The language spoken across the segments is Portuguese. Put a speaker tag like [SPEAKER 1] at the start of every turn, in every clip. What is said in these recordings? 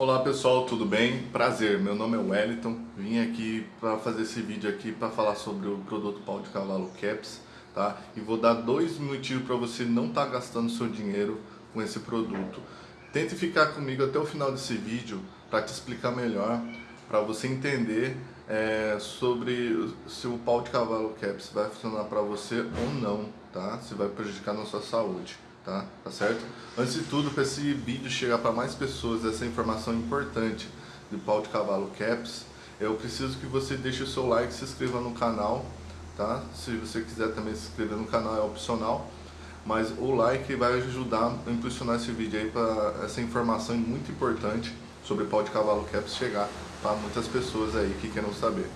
[SPEAKER 1] Olá pessoal, tudo bem? Prazer, meu nome é Wellington, vim aqui para fazer esse vídeo aqui para falar sobre o produto pau de cavalo Caps, tá? E vou dar dois motivos para você não estar tá gastando seu dinheiro com esse produto. Tente ficar comigo até o final desse vídeo para te explicar melhor, para você entender é, sobre se o pau de cavalo Caps vai funcionar para você ou não, tá? Se vai prejudicar na sua saúde tá? Tá certo? Antes de tudo, para esse vídeo chegar para mais pessoas, essa informação importante do pau de cavalo caps, eu preciso que você deixe o seu like, se inscreva no canal, tá? Se você quiser também se inscrever no canal é opcional, mas o like vai ajudar a impulsionar esse vídeo aí para essa informação muito importante sobre pau de cavalo caps chegar para muitas pessoas aí que queiram saber.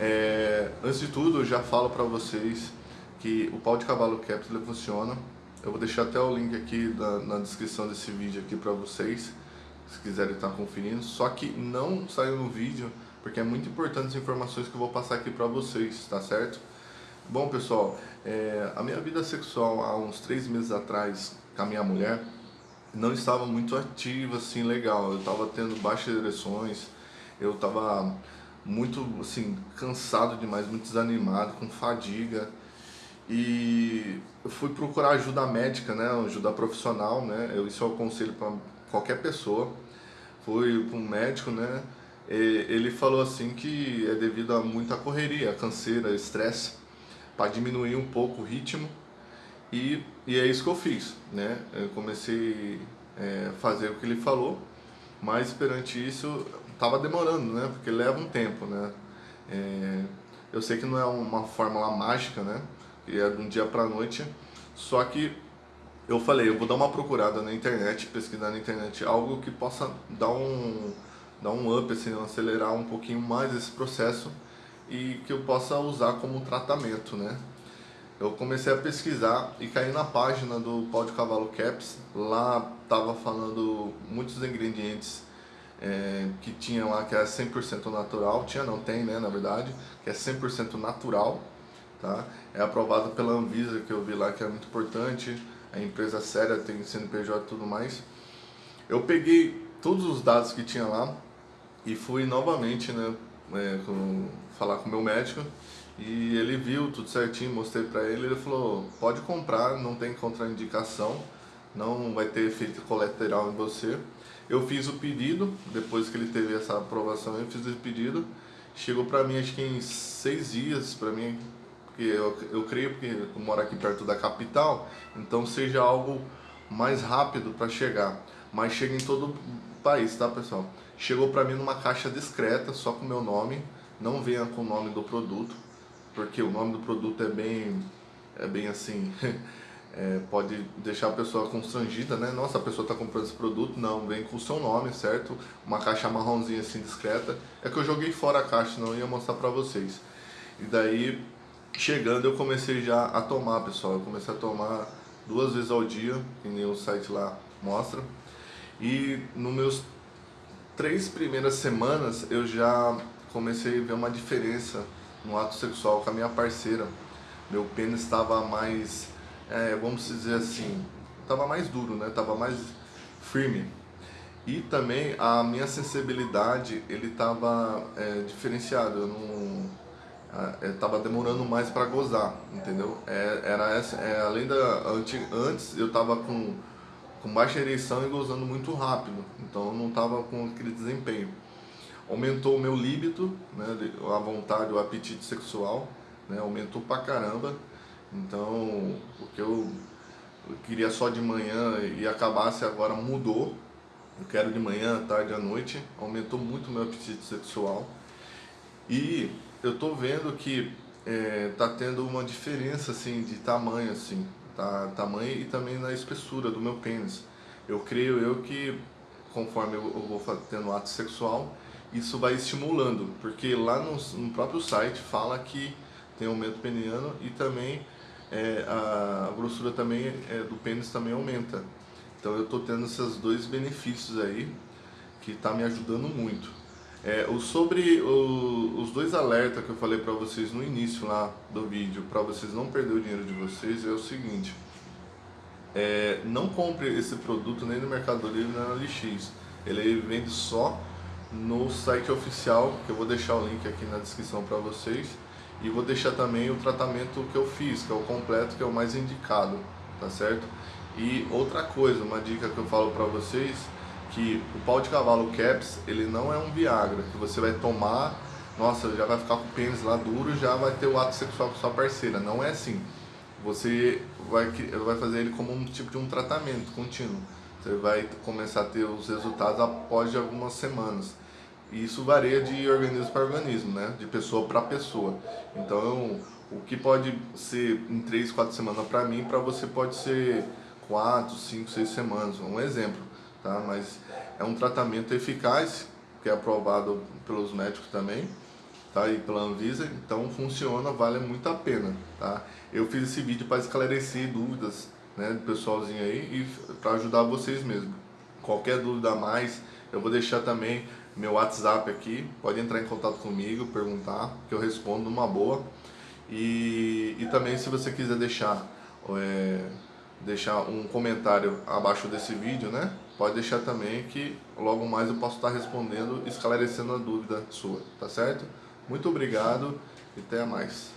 [SPEAKER 1] É, antes de tudo, eu já falo para vocês que o pau de cavalo caps ele funciona eu vou deixar até o link aqui na, na descrição desse vídeo aqui para vocês, se quiserem estar conferindo. Só que não saiu no vídeo, porque é muito importante as informações que eu vou passar aqui para vocês, tá certo? Bom pessoal, é, a minha vida sexual há uns três meses atrás com a minha mulher não estava muito ativa, assim, legal. Eu estava tendo baixas ereções, eu estava muito, assim, cansado demais, muito desanimado, com fadiga e fui procurar ajuda médica, né, ajuda profissional, né, eu, isso eu aconselho para qualquer pessoa. Fui para um médico, né, ele falou assim que é devido a muita correria, canseira, estresse, para diminuir um pouco o ritmo e, e é isso que eu fiz, né, eu comecei a é, fazer o que ele falou, mas perante isso estava demorando, né, porque leva um tempo, né, é, eu sei que não é uma fórmula mágica, né, e é de um dia para noite. Só que eu falei, eu vou dar uma procurada na internet, pesquisar na internet algo que possa dar um, dar um up, assim, acelerar um pouquinho mais esse processo e que eu possa usar como tratamento, né? Eu comecei a pesquisar e caí na página do pau de cavalo Caps, lá tava falando muitos ingredientes é, que tinha lá que é 100% natural, tinha não, tem né, na verdade, que é 100% natural, tá? É aprovado pela Anvisa, que eu vi lá que é muito importante, a empresa séria tem CNPJ e tudo mais. Eu peguei todos os dados que tinha lá e fui novamente, né, é, com, falar com o meu médico e ele viu tudo certinho, mostrei para ele, ele falou, pode comprar, não tem contraindicação, não vai ter efeito colateral em você. Eu fiz o pedido, depois que ele teve essa aprovação, eu fiz o pedido, chegou para mim acho que em seis dias, para mim porque eu, eu creio que eu moro aqui perto da capital, então seja algo mais rápido para chegar. Mas chega em todo o país, tá pessoal? Chegou para mim numa caixa discreta, só com o meu nome, não venha com o nome do produto, porque o nome do produto é bem, é bem assim, é, pode deixar a pessoa constrangida, né? Nossa, a pessoa está comprando esse produto, não, vem com o seu nome, certo? Uma caixa marronzinha assim discreta. É que eu joguei fora a caixa, não ia mostrar para vocês. E daí chegando eu comecei já a tomar, pessoal. Eu comecei a tomar duas vezes ao dia, que nem o site lá mostra. E nos meus três primeiras semanas eu já comecei a ver uma diferença no ato sexual com a minha parceira. Meu pênis estava mais, é, vamos dizer assim, estava mais duro, né? Tava mais firme. E também a minha sensibilidade, ele estava é, diferenciado. Eu não estava é, demorando mais para gozar, entendeu? É, era essa, é, além da antes eu estava com com baixa ereção e gozando muito rápido, então eu não estava com aquele desempenho. Aumentou o meu líbido, né, a vontade, o apetite sexual, né, aumentou pra caramba. Então, o que eu, eu queria só de manhã e acabasse agora mudou. Eu quero de manhã, tarde, à noite. Aumentou muito o meu apetite sexual. E eu tô vendo que é, tá tendo uma diferença assim de tamanho assim, tá? Tamanho e também na espessura do meu pênis. Eu creio eu que conforme eu, eu vou tendo ato sexual, isso vai estimulando, porque lá no, no próprio site fala que tem aumento peniano e também é, a, a, grossura também é, do pênis também aumenta. Então eu estou tendo esses dois benefícios aí que está me ajudando muito. É, o, sobre o, os dois alertas que eu falei para vocês no início lá do vídeo, para vocês não perder o dinheiro de vocês, é o seguinte. É, não compre esse produto nem no Mercado Livre nem na LX. Ele vende só no site oficial, que eu vou deixar o link aqui na descrição para vocês. E vou deixar também o tratamento que eu fiz, que é o completo, que é o mais indicado, tá certo? E outra coisa, uma dica que eu falo para vocês, que o pau de cavalo Caps, ele não é um Viagra, que você vai tomar, nossa, já vai ficar com o pênis lá duro, já vai ter o ato sexual com sua parceira. Não é assim. Você vai, vai fazer ele como um tipo de um tratamento contínuo. Você vai começar a ter os resultados após algumas semanas. E isso varia de organismo para organismo, né? De pessoa para pessoa. Então, o que pode ser em 3, 4 semanas para mim, para você pode ser 4, 5, 6 semanas. Um exemplo, tá? Mas é um tratamento eficaz, que é aprovado pelos médicos também, tá? E pela Anvisa, então funciona, vale muito a pena, tá? Eu fiz esse vídeo para esclarecer dúvidas, né, do pessoalzinho aí e para ajudar vocês mesmo. Qualquer dúvida a mais, eu vou deixar também meu WhatsApp aqui, pode entrar em contato comigo, perguntar, que eu respondo numa boa. E, e também se você quiser deixar, é, deixar um comentário abaixo desse vídeo, né? Pode deixar também que logo mais eu posso estar respondendo, esclarecendo a dúvida sua, tá certo? Muito obrigado e até mais.